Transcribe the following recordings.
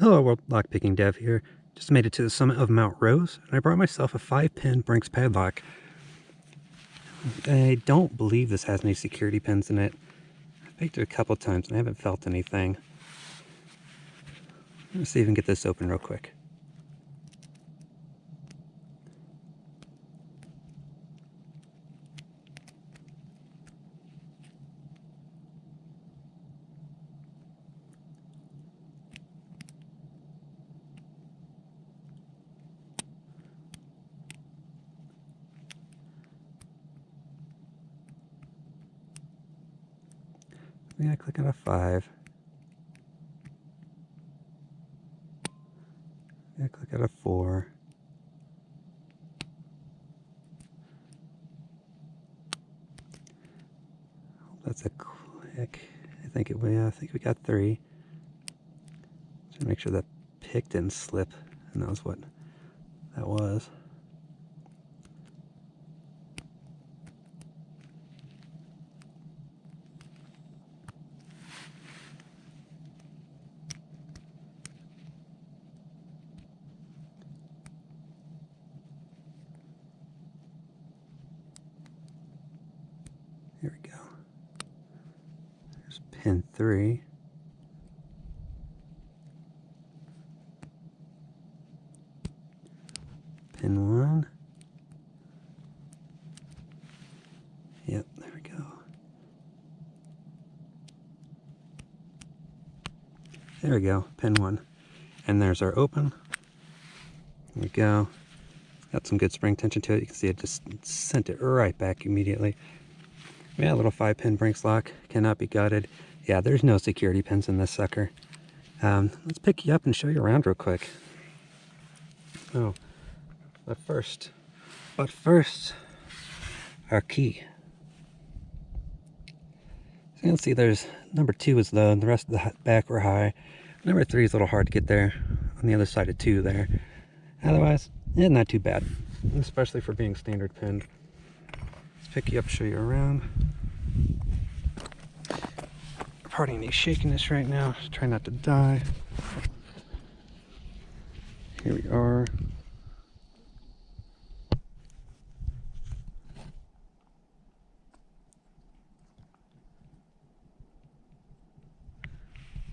Hello World Lockpicking Dev here. Just made it to the summit of Mount Rose and I brought myself a 5-pin Brinks padlock. I don't believe this has any security pins in it. I've baked it a couple times and I haven't felt anything. Let's see if we can get this open real quick. We gotta click on a five. We gotta click on a four. That's a click. I think it. Yeah, I think we got three. Just make sure that pick didn't slip, and that was what that was. Here we go. There's pin three. Pin one. Yep, there we go. There we go, pin one. And there's our open. There we go. Got some good spring tension to it. You can see it just sent it right back immediately. Yeah, little five pin Brinks lock, cannot be gutted. Yeah, there's no security pins in this sucker. Um, let's pick you up and show you around real quick. Oh, but first, but first, our key. So you can see there's number two is low and the rest of the back were high. Number three is a little hard to get there on the other side of two there. Otherwise, yeah, not too bad, especially for being standard pinned. Let's pick you up, show you around. Pardon me shaking this right now. Just try not to die. Here we are.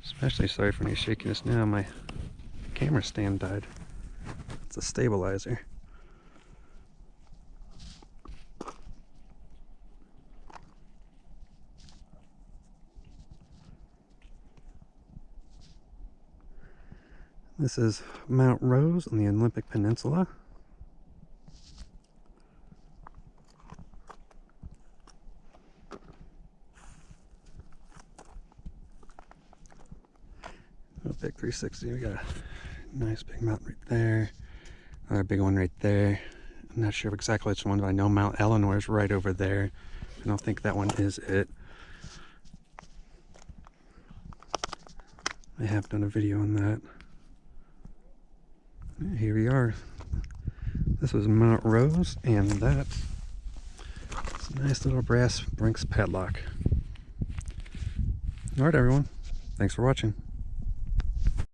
Especially sorry for shaking this now. My camera stand died. It's a stabilizer. This is Mount Rose on the Olympic Peninsula. Oh, big 360. We got a nice big mountain right there. Another big one right there. I'm not sure exactly which one, but I know Mount Ellinor is right over there. I don't think that one is it. I have done a video on that here we are. This was Mount Rose, and that's a nice little brass Brinks padlock. Alright everyone, thanks for watching.